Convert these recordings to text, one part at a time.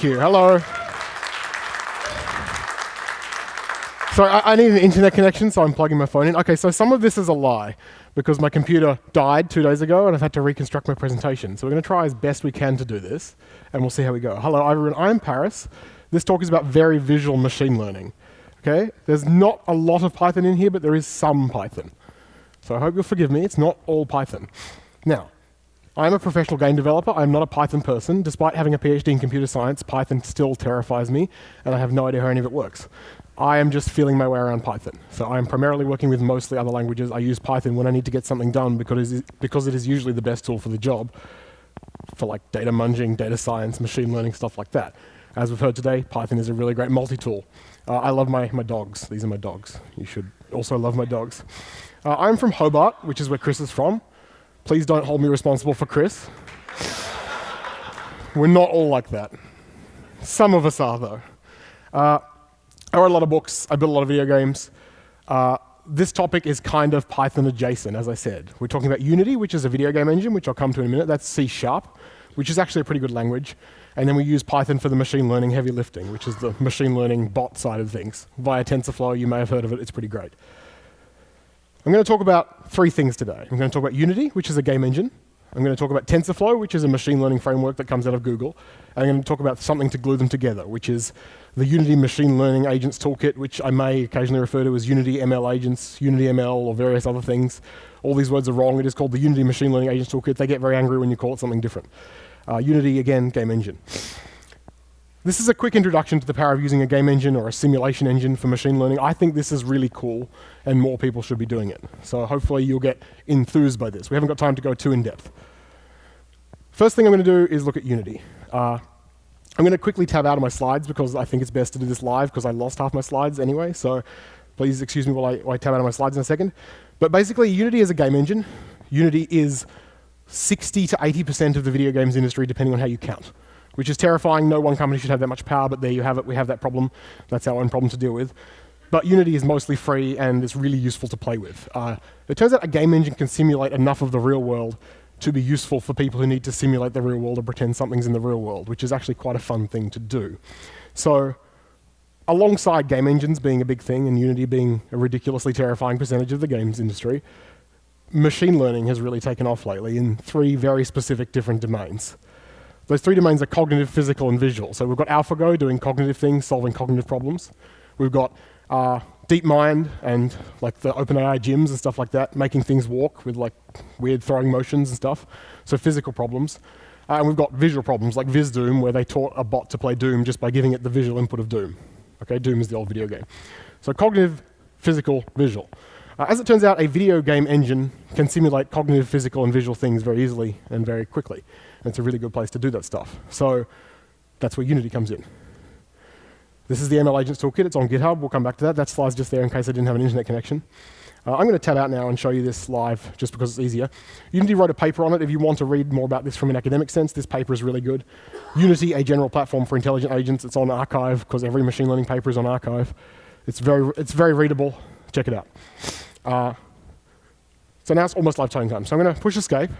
Hello. So I, I, need an internet connection, so I'm plugging my phone in. Okay, so some of this is a lie because my computer died two days ago and I've had to reconstruct my presentation. So we're going to try as best we can to do this, and we'll see how we go. Hello, everyone. I'm Paris. This talk is about very visual machine learning. Okay, there's not a lot of Python in here, but there is some Python. So I hope you'll forgive me. It's not all Python. Now, I'm a professional game developer. I'm not a Python person. Despite having a PhD in computer science, Python still terrifies me, and I have no idea how any of it works. I am just feeling my way around Python. So I'm primarily working with mostly other languages. I use Python when I need to get something done because it is, because it is usually the best tool for the job for like data munging, data science, machine learning, stuff like that. As we've heard today, Python is a really great multi-tool. Uh, I love my, my dogs. These are my dogs. You should also love my dogs. Uh, I'm from Hobart, which is where Chris is from. Please don't hold me responsible for Chris. We're not all like that. Some of us are, though. Uh, I write a lot of books. I build a lot of video games. Uh, this topic is kind of Python adjacent, as I said. We're talking about Unity, which is a video game engine, which I'll come to in a minute. That's C Sharp, which is actually a pretty good language. And then we use Python for the machine learning heavy lifting, which is the machine learning bot side of things. Via TensorFlow, you may have heard of it. It's pretty great. I'm going to talk about three things today. I'm going to talk about Unity, which is a game engine. I'm going to talk about TensorFlow, which is a machine learning framework that comes out of Google. And I'm going to talk about something to glue them together, which is the Unity Machine Learning Agents Toolkit, which I may occasionally refer to as Unity ML Agents, Unity ML, or various other things. All these words are wrong. It is called the Unity Machine Learning Agents Toolkit. They get very angry when you call it something different. Uh, Unity, again, game engine. This is a quick introduction to the power of using a game engine or a simulation engine for machine learning. I think this is really cool, and more people should be doing it. So hopefully you'll get enthused by this. We haven't got time to go too in-depth. First thing I'm going to do is look at Unity. Uh, I'm going to quickly tab out of my slides because I think it's best to do this live because I lost half my slides anyway. So please excuse me while I, while I tab out of my slides in a second. But basically, Unity is a game engine. Unity is 60 to 80% of the video games industry, depending on how you count, which is terrifying. No one company should have that much power, but there you have it. We have that problem. That's our own problem to deal with. But Unity is mostly free, and it's really useful to play with. Uh, it turns out a game engine can simulate enough of the real world to be useful for people who need to simulate the real world or pretend something's in the real world, which is actually quite a fun thing to do. So alongside game engines being a big thing and Unity being a ridiculously terrifying percentage of the games industry, machine learning has really taken off lately in three very specific different domains. Those three domains are cognitive, physical, and visual. So we've got AlphaGo doing cognitive things, solving cognitive problems. We've got uh, DeepMind and like the OpenAI gyms and stuff like that, making things walk with like weird throwing motions and stuff. So physical problems. Uh, and we've got visual problems like VizDoom, where they taught a bot to play Doom just by giving it the visual input of Doom. Okay, Doom is the old video game. So cognitive, physical, visual. Uh, as it turns out, a video game engine can simulate cognitive, physical, and visual things very easily and very quickly. And it's a really good place to do that stuff. So that's where Unity comes in. This is the ML Agents Toolkit. It's on GitHub. We'll come back to that. That slide's just there in case I didn't have an internet connection. Uh, I'm going to tab out now and show you this live just because it's easier. Unity wrote a paper on it. If you want to read more about this from an academic sense, this paper is really good. Unity, a general platform for intelligent agents. It's on arXiv because every machine learning paper is on arXiv. It's very, it's very readable. Check it out. Uh, so now it's almost lifetime time. So I'm going to push escape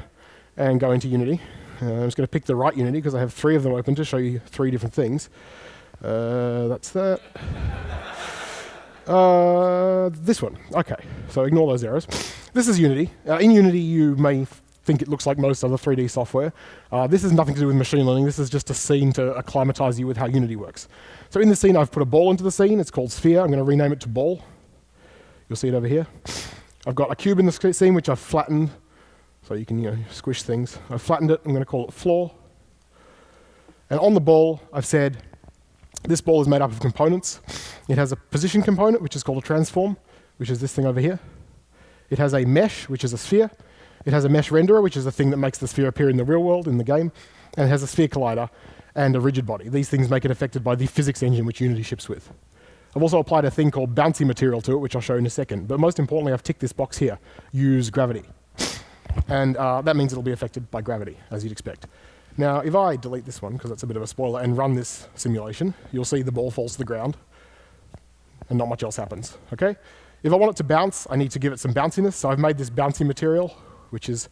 and go into Unity. Uh, I'm just going to pick the right Unity because I have three of them open to show you three different things. Uh, that's that. Uh, this one. Okay, so ignore those errors. This is Unity. Uh, in Unity, you may think it looks like most other 3D software. Uh, this has nothing to do with machine learning. This is just a scene to acclimatize you with how Unity works. So in the scene, I've put a ball into the scene. It's called Sphere. I'm going to rename it to Ball. You'll see it over here. I've got a cube in the scene, which I've flattened, so you can you know, squish things. I've flattened it. I'm going to call it Floor. And on the ball, I've said this ball is made up of components. It has a position component, which is called a transform, which is this thing over here. It has a mesh, which is a sphere. It has a mesh renderer, which is the thing that makes the sphere appear in the real world, in the game. And it has a sphere collider and a rigid body. These things make it affected by the physics engine which Unity ships with. I've also applied a thing called bouncy material to it, which I'll show in a second. But most importantly, I've ticked this box here, use gravity. And uh, that means it'll be affected by gravity, as you'd expect. Now, if I delete this one, because that's a bit of a spoiler, and run this simulation, you'll see the ball falls to the ground, and not much else happens, okay? If I want it to bounce, I need to give it some bounciness, so I've made this bouncy material, which is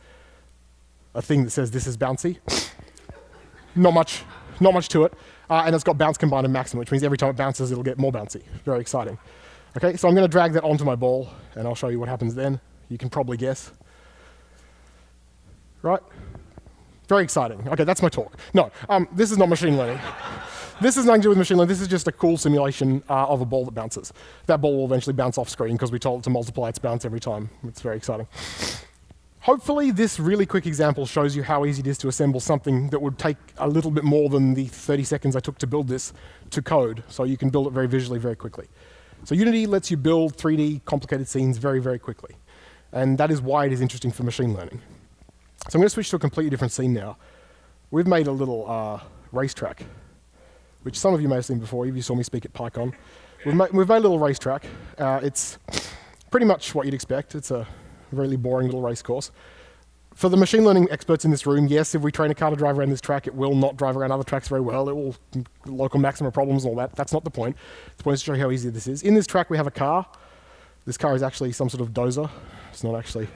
a thing that says this is bouncy. not much, not much to it. uh, and it's got bounce combined and maximum, which means every time it bounces, it'll get more bouncy. Very exciting. Okay, so I'm going to drag that onto my ball, and I'll show you what happens then. You can probably guess. Right? Very exciting. Okay, that's my talk. No, um, this is not machine learning. this is nothing to do with machine learning. This is just a cool simulation uh, of a ball that bounces. That ball will eventually bounce off screen because we told it to multiply its bounce every time. It's very exciting. Hopefully, this really quick example shows you how easy it is to assemble something that would take a little bit more than the 30 seconds I took to build this to code, so you can build it very visually very quickly. So Unity lets you build 3D complicated scenes very, very quickly. And that is why it is interesting for machine learning. So I'm going to switch to a completely different scene now. We've made a little uh, racetrack, which some of you may have seen before if you saw me speak at PyCon. We've, ma we've made a little racetrack. Uh, it's pretty much what you'd expect. It's a really boring little race course. For the machine learning experts in this room, yes, if we train a car to drive around this track, it will not drive around other tracks very well. It will local maxima problems and all that. That's not the point. The point is to show you how easy this is. In this track, we have a car. This car is actually some sort of dozer. It's not actually.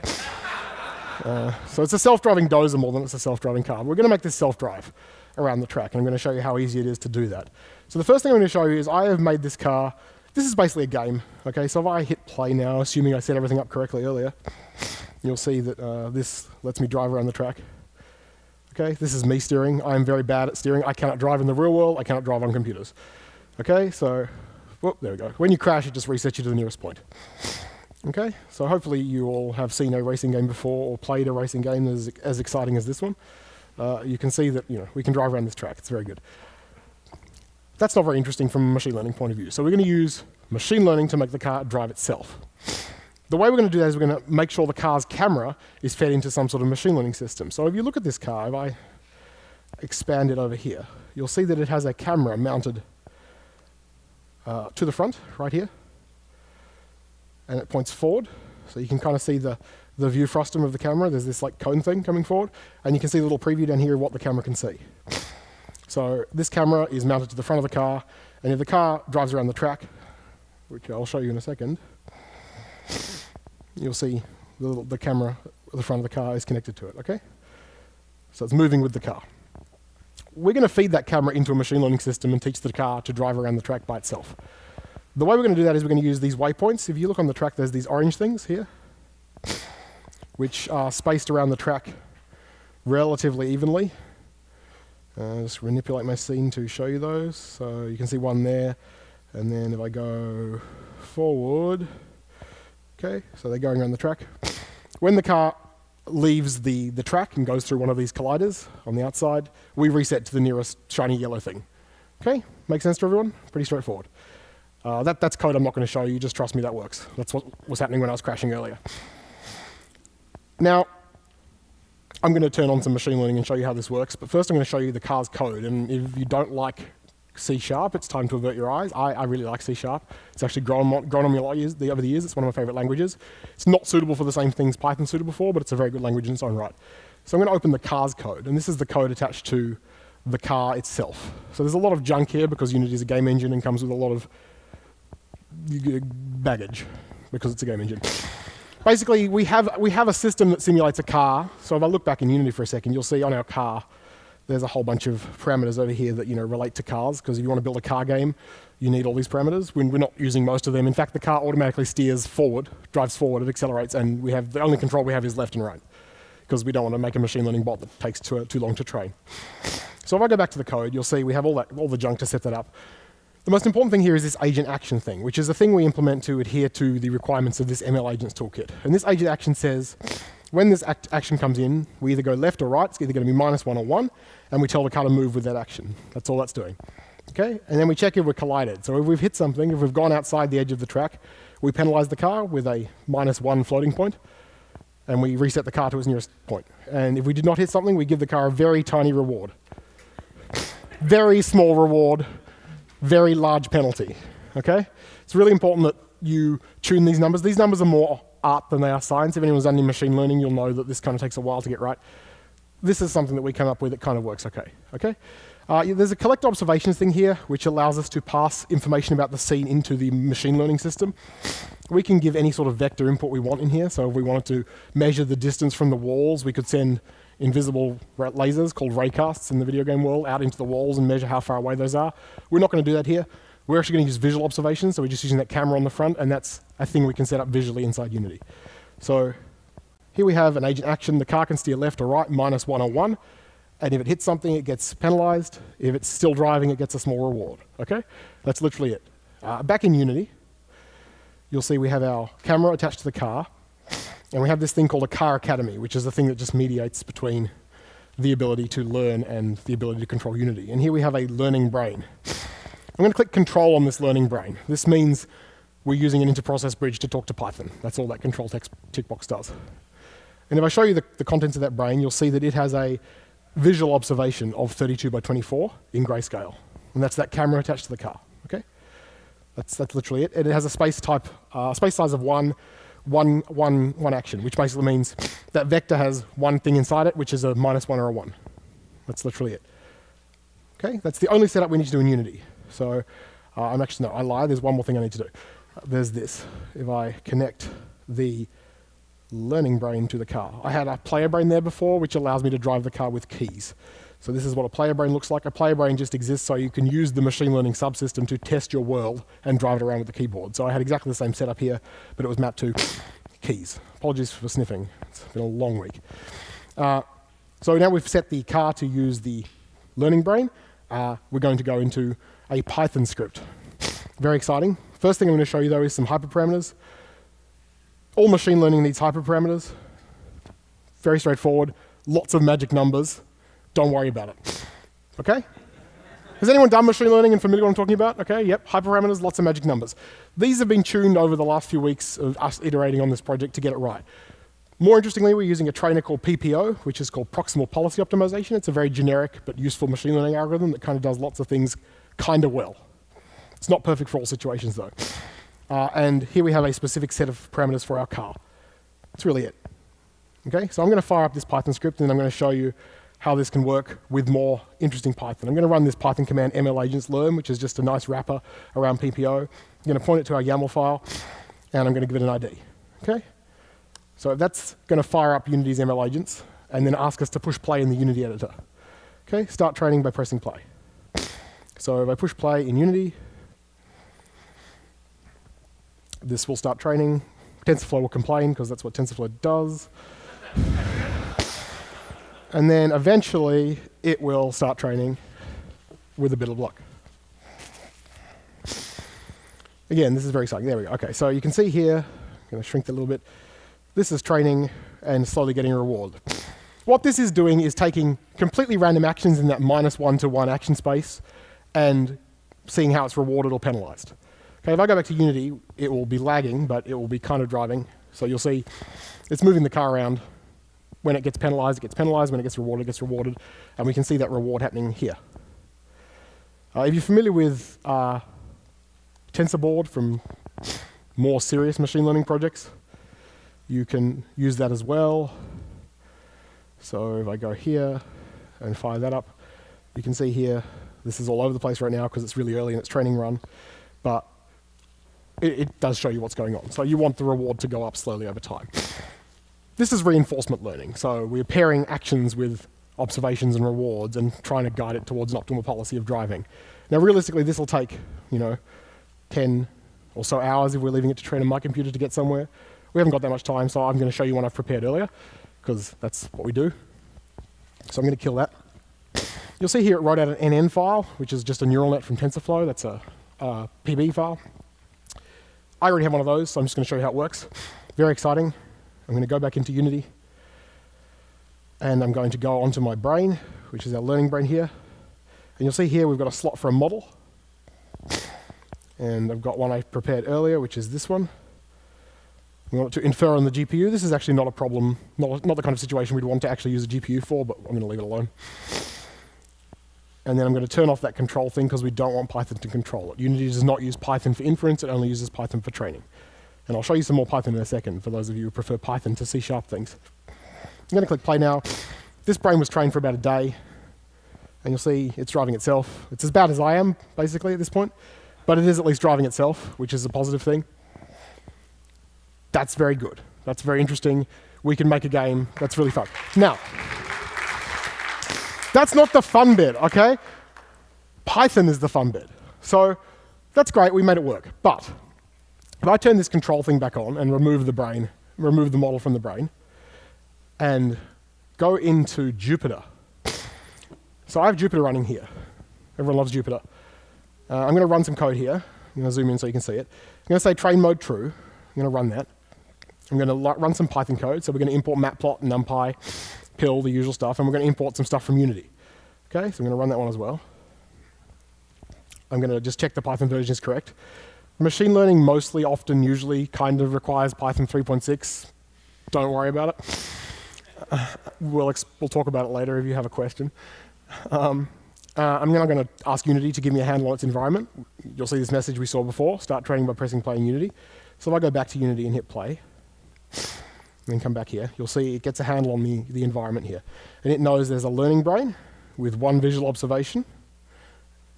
Uh, so it's a self-driving dozer more than it's a self-driving car. We're going to make this self-drive around the track, and I'm going to show you how easy it is to do that. So the first thing I'm going to show you is I have made this car this is basically a game. Okay, so if I hit play now, assuming I set everything up correctly earlier, you'll see that uh, this lets me drive around the track. Okay, this is me steering. I'm very bad at steering. I cannot drive in the real world. I cannot drive on computers. Okay, so, whoop, there we go. When you crash, it just resets you to the nearest point. Okay, so hopefully you all have seen a racing game before or played a racing game as, as exciting as this one. Uh, you can see that you know we can drive around this track. It's very good. That's not very interesting from a machine learning point of view. So we're going to use machine learning to make the car drive itself. The way we're going to do that is we're going to make sure the car's camera is fed into some sort of machine learning system. So if you look at this car, if I expand it over here, you'll see that it has a camera mounted uh, to the front, right here. And it points forward. So you can kind of see the, the view frustum of the camera. There's this like cone thing coming forward. And you can see a little preview down here of what the camera can see. So this camera is mounted to the front of the car, and if the car drives around the track, which I'll show you in a second, you'll see the, the camera at the front of the car is connected to it, okay? So it's moving with the car. We're going to feed that camera into a machine learning system and teach the car to drive around the track by itself. The way we're going to do that is we're going to use these waypoints. If you look on the track, there's these orange things here, which are spaced around the track relatively evenly. Uh, just manipulate my scene to show you those. So you can see one there. And then if I go forward, okay, so they're going around the track. When the car leaves the, the track and goes through one of these colliders on the outside, we reset to the nearest shiny yellow thing. Okay, make sense to everyone? Pretty straightforward. Uh, that, that's code I'm not going to show you, just trust me that works. That's what was happening when I was crashing earlier. Now, I'm going to turn on some machine learning and show you how this works. But first I'm going to show you the car's code. And if you don't like C Sharp, it's time to avert your eyes. I, I really like C Sharp. It's actually grown, grown on me a lot years, the, over the years. It's one of my favorite languages. It's not suitable for the same things Python's suitable for, but it's a very good language in its own right. So I'm going to open the car's code. And this is the code attached to the car itself. So there's a lot of junk here because Unity is a game engine and comes with a lot of baggage because it's a game engine basically, we have, we have a system that simulates a car. So if I look back in Unity for a second, you'll see on our car, there's a whole bunch of parameters over here that you know, relate to cars, because if you want to build a car game, you need all these parameters. When we're not using most of them. In fact, the car automatically steers forward, drives forward, it accelerates, and we have, the only control we have is left and right, because we don't want to make a machine learning bot that takes too, too long to train. So if I go back to the code, you'll see we have all, that, all the junk to set that up. The most important thing here is this agent action thing, which is a thing we implement to adhere to the requirements of this ML agents toolkit. And this agent action says, when this act action comes in, we either go left or right, it's either going to be minus one or one, and we tell the car to move with that action. That's all that's doing. Okay? And then we check if we're collided. So if we've hit something, if we've gone outside the edge of the track, we penalize the car with a minus one floating point, and we reset the car to its nearest point. And if we did not hit something, we give the car a very tiny reward. very small reward very large penalty. Okay? It's really important that you tune these numbers. These numbers are more art than they are science. If anyone's done any machine learning, you'll know that this kind of takes a while to get right. This is something that we come up with that kind of works okay. Okay? Uh, there's a collect observations thing here, which allows us to pass information about the scene into the machine learning system. We can give any sort of vector input we want in here. So if we wanted to measure the distance from the walls, we could send invisible lasers called raycasts in the video game world out into the walls and measure how far away those are. We're not going to do that here. We're actually going to use visual observations, so we're just using that camera on the front, and that's a thing we can set up visually inside Unity. So here we have an agent action. The car can steer left or right, minus one or one. And if it hits something, it gets penalized. If it's still driving, it gets a small reward. Okay? That's literally it. Uh, back in Unity, you'll see we have our camera attached to the car. And we have this thing called a car academy, which is the thing that just mediates between the ability to learn and the ability to control Unity. And here we have a learning brain. I'm going to click control on this learning brain. This means we're using an interprocess bridge to talk to Python. That's all that control text tick box does. And if I show you the, the contents of that brain, you'll see that it has a visual observation of 32 by 24 in grayscale. And that's that camera attached to the car. Okay? That's, that's literally it. And it has a space type, uh, space size of one, one, one, one action, which basically means that vector has one thing inside it, which is a minus one or a one. That's literally it. Okay? That's the only setup we need to do in Unity. So uh, I'm actually, no, I lie. There's one more thing I need to do. Uh, there's this. If I connect the learning brain to the car. I had a player brain there before, which allows me to drive the car with keys. So this is what a player brain looks like. A player brain just exists so you can use the machine learning subsystem to test your world and drive it around with the keyboard. So I had exactly the same setup here, but it was mapped to keys. Apologies for sniffing. It's been a long week. Uh, so now we've set the car to use the learning brain. Uh, we're going to go into a Python script. Very exciting. First thing I'm going to show you, though, is some hyperparameters. All machine learning needs hyperparameters. Very straightforward. Lots of magic numbers. Don't worry about it. Okay? Has anyone done machine learning and familiar with what I'm talking about? Okay, yep, hyperparameters, lots of magic numbers. These have been tuned over the last few weeks of us iterating on this project to get it right. More interestingly, we're using a trainer called PPO, which is called Proximal Policy Optimization. It's a very generic but useful machine learning algorithm that kind of does lots of things kind of well. It's not perfect for all situations, though. Uh, and here we have a specific set of parameters for our car. That's really it. Okay, so I'm going to fire up this Python script, and I'm going to show you how this can work with more interesting Python. I'm going to run this Python command ml agents learn, which is just a nice wrapper around PPO. I'm going to point it to our YAML file, and I'm going to give it an ID. Okay, so that's going to fire up Unity's ML agents, and then ask us to push play in the Unity editor. Okay, start training by pressing play. So if I push play in Unity, this will start training. TensorFlow will complain because that's what TensorFlow does. And then eventually it will start training with a bit of luck. Again, this is very exciting. There we go. Okay, so you can see here, I'm going to shrink that a little bit. This is training and slowly getting a reward. What this is doing is taking completely random actions in that minus one to one action space and seeing how it's rewarded or penalized. Okay, if I go back to Unity, it will be lagging, but it will be kind of driving. So you'll see it's moving the car around. When it gets penalized, it gets penalized. When it gets rewarded, it gets rewarded. And we can see that reward happening here. Uh, if you're familiar with uh, TensorBoard from more serious machine learning projects, you can use that as well. So if I go here and fire that up, you can see here, this is all over the place right now because it's really early in its training run. But it, it does show you what's going on. So you want the reward to go up slowly over time. This is reinforcement learning. So we're pairing actions with observations and rewards and trying to guide it towards an optimal policy of driving. Now, realistically, this will take, you know, 10 or so hours if we're leaving it to train on my computer to get somewhere. We haven't got that much time, so I'm going to show you one I've prepared earlier, because that's what we do. So I'm going to kill that. You'll see here it wrote out an NN file, which is just a neural net from TensorFlow. That's a, a PB file. I already have one of those, so I'm just going to show you how it works. Very exciting. I'm going to go back into Unity. And I'm going to go onto my brain, which is our learning brain here. And you'll see here we've got a slot for a model. And I've got one I prepared earlier, which is this one. We want to infer on the GPU. This is actually not a problem, not, not the kind of situation we'd want to actually use a GPU for, but I'm going to leave it alone. And then I'm going to turn off that control thing because we don't want Python to control it. Unity does not use Python for inference, it only uses Python for training. And I'll show you some more Python in a second for those of you who prefer Python to C-sharp things. I'm going to click play now. This brain was trained for about a day. And you'll see it's driving itself. It's as bad as I am, basically, at this point. But it is at least driving itself, which is a positive thing. That's very good. That's very interesting. We can make a game that's really fun. Now, That's not the fun bit, okay? Python is the fun bit. So that's great, we made it work. But if I turn this control thing back on and remove the brain, remove the model from the brain, and go into Jupyter. So I have Jupyter running here. Everyone loves Jupyter. Uh, I'm going to run some code here. I'm going to zoom in so you can see it. I'm going to say train mode true. I'm going to run that. I'm going to run some Python code. So we're going to import matplot, numpy, PIL, the usual stuff, and we're going to import some stuff from Unity. Okay, so I'm going to run that one as well. I'm going to just check the Python version is correct. Machine learning mostly, often, usually, kind of requires Python 3.6. Don't worry about it. Uh, we'll, we'll talk about it later if you have a question. Um, uh, I'm now going to ask Unity to give me a handle on its environment. You'll see this message we saw before, start training by pressing play in Unity. So if I go back to Unity and hit play, and then come back here, you'll see it gets a handle on the, the environment here. And it knows there's a learning brain with one visual observation,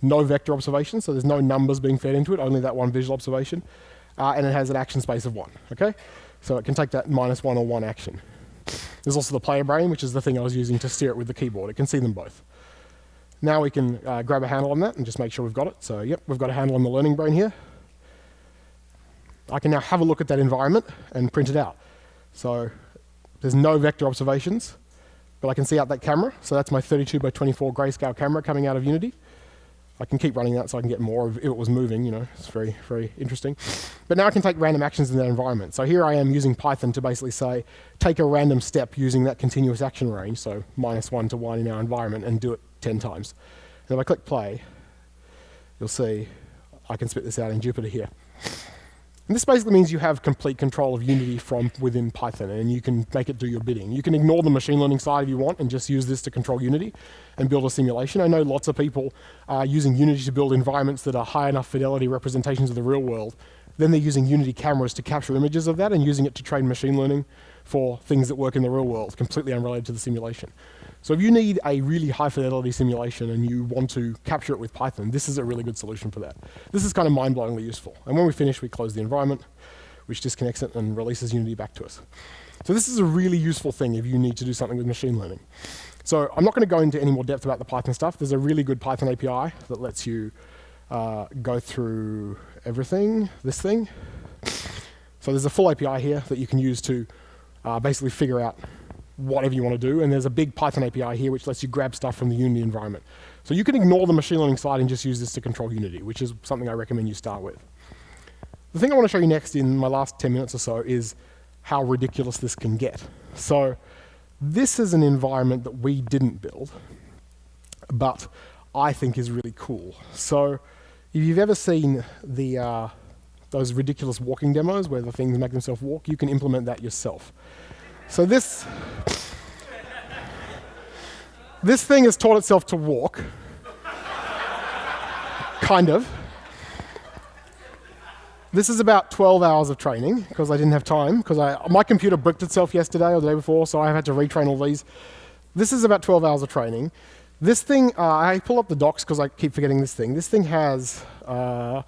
no vector observation, so there's no numbers being fed into it, only that one visual observation. Uh, and it has an action space of one, okay? So it can take that minus one or one action. There's also the player brain, which is the thing I was using to steer it with the keyboard. It can see them both. Now we can uh, grab a handle on that and just make sure we've got it. So yep, we've got a handle on the learning brain here. I can now have a look at that environment and print it out. So there's no vector observations, but I can see out that camera. So that's my 32 by 24 grayscale camera coming out of Unity. I can keep running that so I can get more if it was moving, you know, it's very, very interesting. But now I can take random actions in that environment. So here I am using Python to basically say, take a random step using that continuous action range, so minus one to one in our environment, and do it 10 times. And if I click play, you'll see I can spit this out in Jupyter here. And this basically means you have complete control of Unity from within Python, and you can make it do your bidding. You can ignore the machine learning side if you want and just use this to control Unity and build a simulation. I know lots of people are using Unity to build environments that are high enough fidelity representations of the real world. Then they're using Unity cameras to capture images of that and using it to train machine learning for things that work in the real world, completely unrelated to the simulation. So if you need a really high fidelity simulation and you want to capture it with Python, this is a really good solution for that. This is kind of mind-blowingly useful. And when we finish, we close the environment, which disconnects it and releases Unity back to us. So this is a really useful thing if you need to do something with machine learning. So I'm not going to go into any more depth about the Python stuff. There's a really good Python API that lets you uh, go through everything, this thing. So there's a full API here that you can use to uh, basically figure out whatever you want to do. And there's a big Python API here which lets you grab stuff from the Unity environment. So you can ignore the machine learning side and just use this to control Unity, which is something I recommend you start with. The thing I want to show you next in my last 10 minutes or so is how ridiculous this can get. So this is an environment that we didn't build, but I think is really cool. So if you've ever seen the, uh, those ridiculous walking demos where the things make themselves walk, you can implement that yourself. So this, this thing has taught itself to walk, kind of. This is about 12 hours of training because I didn't have time because my computer bricked itself yesterday or the day before, so I had to retrain all these. This is about 12 hours of training. This thing, uh, I pull up the docs because I keep forgetting this thing. This thing has uh,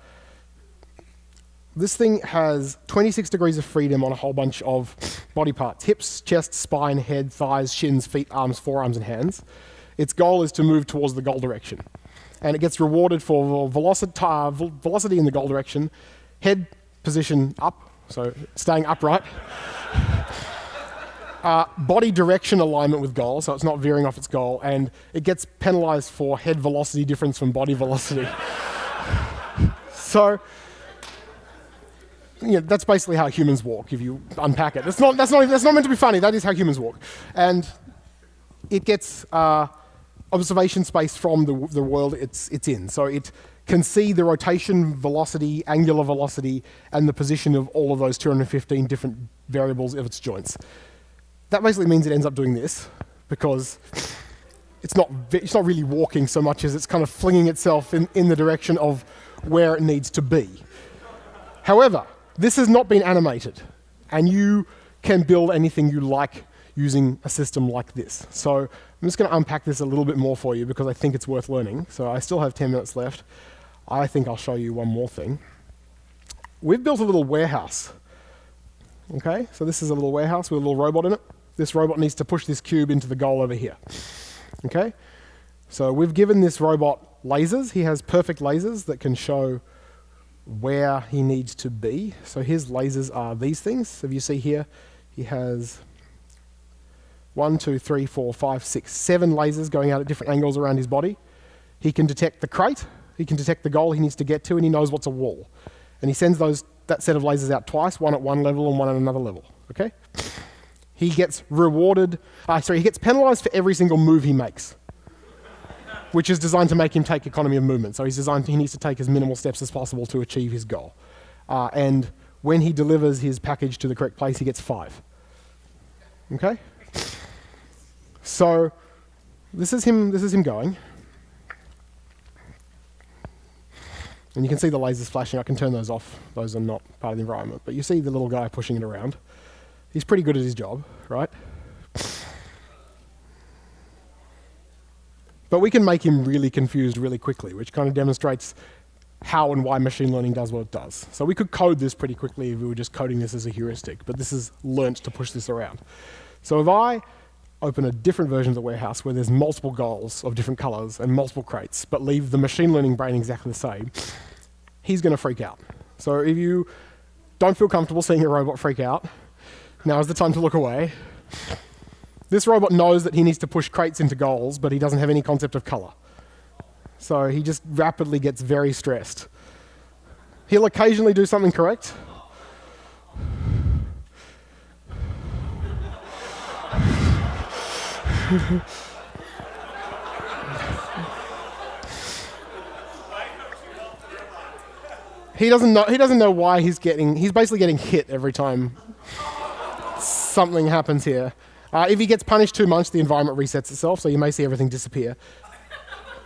this thing has 26 degrees of freedom on a whole bunch of body parts. Hips, chest, spine, head, thighs, shins, feet, arms, forearms, and hands. Its goal is to move towards the goal direction. And it gets rewarded for velocity, uh, velocity in the goal direction, head position up, so staying upright. Uh, body direction alignment with goal, so it's not veering off its goal, and it gets penalized for head velocity difference from body velocity. so you know, that's basically how humans walk if you unpack it. That's not, that's, not, that's not meant to be funny, that is how humans walk. And it gets uh, observation space from the, the world it's, it's in. So it can see the rotation velocity, angular velocity, and the position of all of those 215 different variables of its joints. That basically means it ends up doing this, because it's not, it's not really walking so much as it's kind of flinging itself in, in the direction of where it needs to be. However, this has not been animated, and you can build anything you like using a system like this. So I'm just going to unpack this a little bit more for you because I think it's worth learning. So I still have 10 minutes left. I think I'll show you one more thing. We've built a little warehouse. Okay, so this is a little warehouse with a little robot in it. This robot needs to push this cube into the goal over here. Okay, So we've given this robot lasers. He has perfect lasers that can show where he needs to be. So his lasers are these things. So if you see here, he has one, two, three, four, five, six, seven lasers going out at different angles around his body. He can detect the crate, he can detect the goal he needs to get to, and he knows what's a wall. And he sends those, that set of lasers out twice, one at one level and one at another level. Okay? He gets rewarded, uh, sorry, he gets penalized for every single move he makes, which is designed to make him take economy of movement. So he's designed, he needs to take as minimal steps as possible to achieve his goal. Uh, and when he delivers his package to the correct place, he gets five. Okay? So this is him, this is him going. And you can see the lasers flashing. I can turn those off. Those are not part of the environment. But you see the little guy pushing it around. He's pretty good at his job, right? But we can make him really confused really quickly, which kind of demonstrates how and why machine learning does what it does. So we could code this pretty quickly if we were just coding this as a heuristic, but this is learnt to push this around. So if I open a different version of the warehouse where there's multiple goals of different colors and multiple crates, but leave the machine learning brain exactly the same, he's going to freak out. So if you don't feel comfortable seeing a robot freak out, now is the time to look away. This robot knows that he needs to push crates into goals, but he doesn't have any concept of color. So he just rapidly gets very stressed. He'll occasionally do something correct. he doesn't know he doesn't know why he's getting he's basically getting hit every time something happens here. Uh, if he gets punished too much, the environment resets itself, so you may see everything disappear.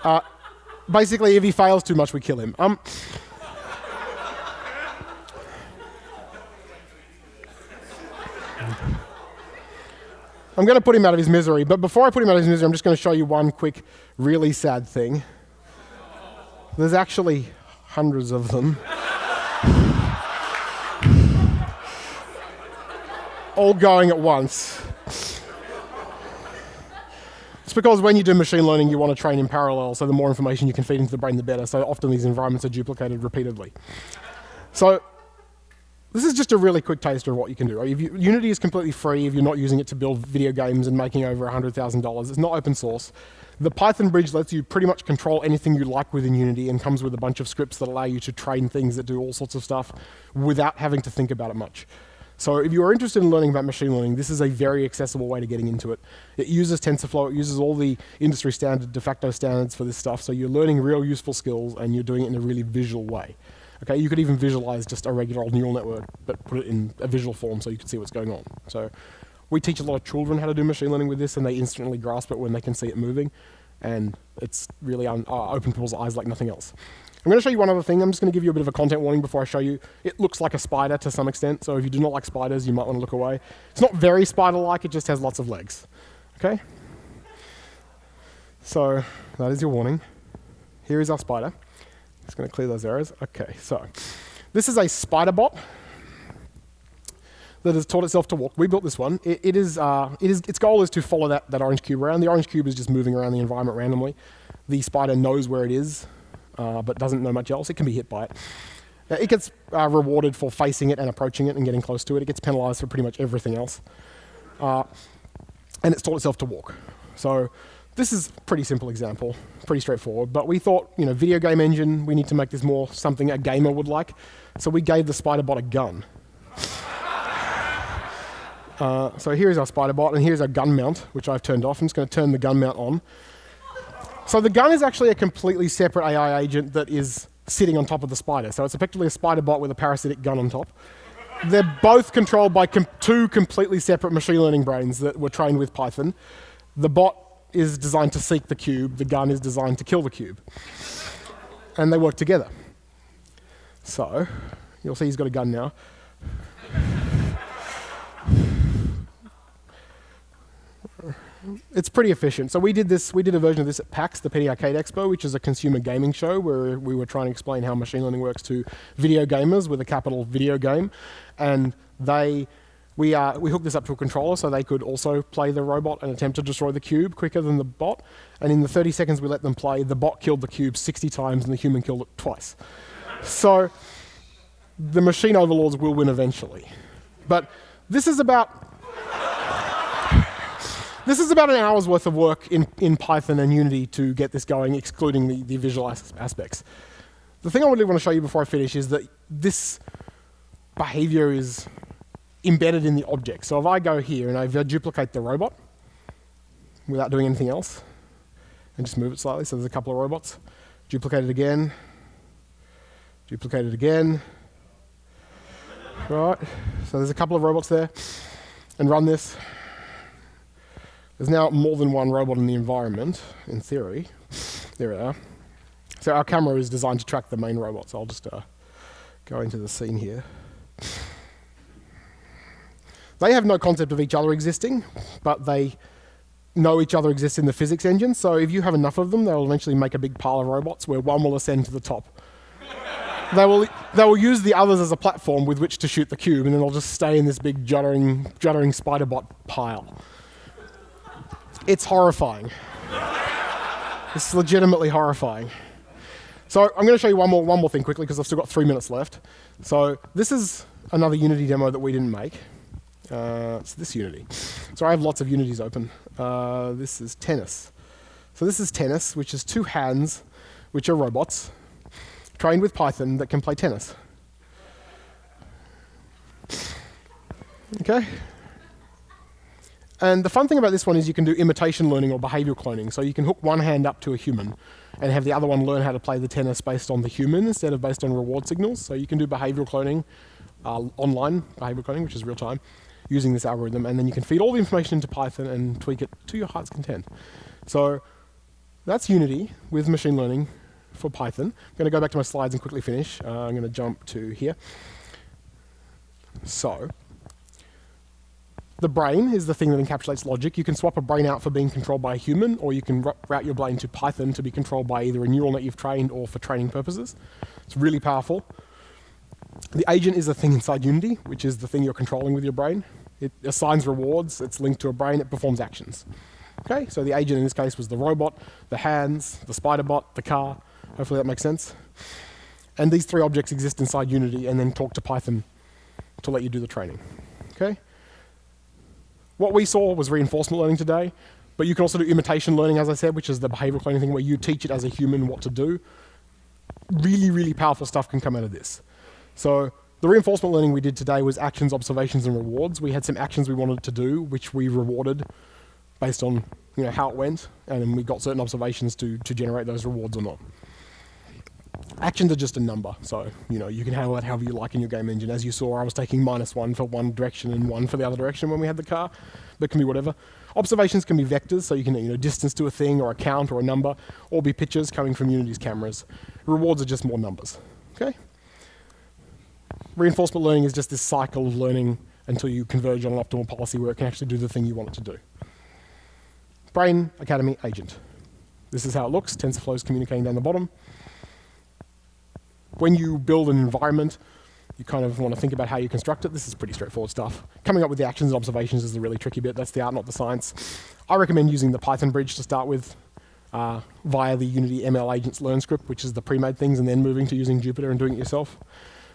Uh, basically, if he fails too much, we kill him. Um, I'm going to put him out of his misery, but before I put him out of his misery, I'm just going to show you one quick, really sad thing. There's actually hundreds of them. all going at once. It's because when you do machine learning, you want to train in parallel, so the more information you can feed into the brain, the better. So often these environments are duplicated repeatedly. So this is just a really quick taster of what you can do. You, Unity is completely free if you're not using it to build video games and making over $100,000. It's not open source. The Python bridge lets you pretty much control anything you like within Unity and comes with a bunch of scripts that allow you to train things that do all sorts of stuff without having to think about it much. So if you are interested in learning about machine learning, this is a very accessible way to getting into it. It uses TensorFlow, it uses all the industry standard, de facto standards for this stuff, so you're learning real useful skills and you're doing it in a really visual way. Okay, you could even visualize just a regular old neural network, but put it in a visual form so you can see what's going on. So we teach a lot of children how to do machine learning with this, and they instantly grasp it when they can see it moving, and it's really uh, open people's eyes like nothing else. I'm going to show you one other thing. I'm just going to give you a bit of a content warning before I show you. It looks like a spider to some extent, so if you do not like spiders, you might want to look away. It's not very spider-like, it just has lots of legs. Okay? So that is your warning. Here is our spider. Just going to clear those errors. Okay, so this is a spider bot that has taught itself to walk. We built this one. It, it is, uh, it is, its goal is to follow that, that orange cube around. The orange cube is just moving around the environment randomly. The spider knows where it is uh, but doesn't know much else, it can be hit by it. Uh, it gets uh, rewarded for facing it and approaching it and getting close to it. It gets penalized for pretty much everything else. Uh, and it's taught itself to walk. So this is a pretty simple example, pretty straightforward. But we thought, you know, video game engine, we need to make this more something a gamer would like. So we gave the spider bot a gun. Uh, so here's our spider bot, and here's our gun mount, which I've turned off. I'm just going to turn the gun mount on. So the gun is actually a completely separate AI agent that is sitting on top of the spider. So it's effectively a spider bot with a parasitic gun on top. They're both controlled by com two completely separate machine learning brains that were trained with Python. The bot is designed to seek the cube. The gun is designed to kill the cube. And they work together. So you'll see he's got a gun now. It's pretty efficient. So we did this. We did a version of this at PAX, the Penny Arcade Expo, which is a consumer gaming show where we were trying to explain how machine learning works to video gamers with a capital video game, and they We, uh, we hooked this up to a controller so they could also play the robot and attempt to destroy the cube quicker than the bot. And in the 30 seconds we let them play, the bot killed the cube 60 times and the human killed it twice. so the machine overlords will win eventually. But this is about this is about an hour's worth of work in, in Python and Unity to get this going, excluding the, the visual as aspects. The thing I really want to show you before I finish is that this behavior is embedded in the object. So if I go here and I duplicate the robot without doing anything else, and just move it slightly, so there's a couple of robots, duplicate it again, duplicate it again, right? So there's a couple of robots there, and run this. There's now more than one robot in the environment, in theory. There we are. So our camera is designed to track the main robot, so I'll just uh, go into the scene here. They have no concept of each other existing, but they know each other exists in the physics engine. So if you have enough of them, they'll eventually make a big pile of robots where one will ascend to the top. they, will, they will use the others as a platform with which to shoot the cube, and then they'll just stay in this big juddering, juddering spider bot pile. It's horrifying. it's legitimately horrifying. So I'm going to show you one more, one more thing quickly because I've still got three minutes left. So this is another Unity demo that we didn't make. Uh, it's this Unity. So I have lots of Unities open. Uh, this is tennis. So this is tennis, which is two hands, which are robots, trained with Python that can play tennis. Okay? And the fun thing about this one is you can do imitation learning or behavioral cloning. So you can hook one hand up to a human and have the other one learn how to play the tennis based on the human instead of based on reward signals. So you can do behavioral cloning, uh, online behavioral cloning, which is real time using this algorithm, and then you can feed all the information into Python and tweak it to your heart's content. So that's Unity with machine learning for Python. I'm going to go back to my slides and quickly finish. Uh, I'm going to jump to here. So the brain is the thing that encapsulates logic. You can swap a brain out for being controlled by a human, or you can route your brain to Python to be controlled by either a neural net you've trained or for training purposes. It's really powerful. The agent is a thing inside Unity, which is the thing you're controlling with your brain. It assigns rewards, it's linked to a brain, it performs actions. Okay, so the agent in this case was the robot, the hands, the spider bot, the car. Hopefully that makes sense. And these three objects exist inside Unity and then talk to Python to let you do the training. Okay? What we saw was reinforcement learning today, but you can also do imitation learning, as I said, which is the behavioral cloning thing where you teach it as a human what to do. Really, really powerful stuff can come out of this. So the reinforcement learning we did today was actions, observations, and rewards. We had some actions we wanted to do, which we rewarded based on you know, how it went, and we got certain observations to, to generate those rewards or not. Actions are just a number, so you know you can handle that however you like in your game engine. As you saw, I was taking minus one for one direction and one for the other direction when we had the car. That can be whatever. Observations can be vectors, so you can you know distance to a thing or a count or a number, or be pictures coming from Unity's cameras. Rewards are just more numbers. Okay reinforcement learning is just this cycle of learning until you converge on an optimal policy where it can actually do the thing you want it to do. Brain Academy agent. This is how it looks. TensorFlow is communicating down the bottom. When you build an environment, you kind of want to think about how you construct it. This is pretty straightforward stuff. Coming up with the actions and observations is the really tricky bit. That's the art, not the science. I recommend using the Python bridge to start with uh, via the Unity ML agents learn script, which is the pre-made things, and then moving to using Jupyter and doing it yourself.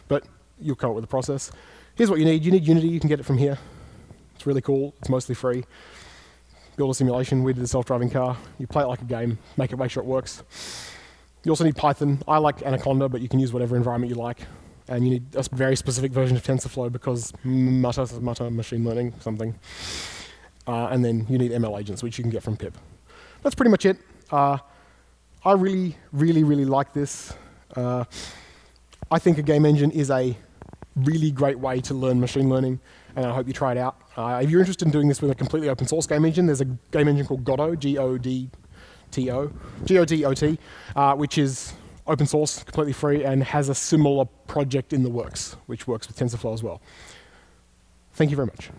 But you'll come up with a process. Here's what you need. You need Unity. You can get it from here. It's really cool. It's mostly free. Build a simulation. We did a self-driving car. You play it like a game. Make it make sure it works. You also need Python. I like Anaconda, but you can use whatever environment you like. And you need a very specific version of TensorFlow because mutter, mutter machine learning, something. Uh, and then you need ML agents, which you can get from pip. That's pretty much it. Uh, I really, really, really like this. Uh, I think a game engine is a really great way to learn machine learning, and I hope you try it out. Uh, if you're interested in doing this with a completely open source game engine, there's a game engine called Godot, G-O-D-T-O, G-O-D-O-T, uh, which is open source, completely free, and has a similar project in the works, which works with TensorFlow as well. Thank you very much.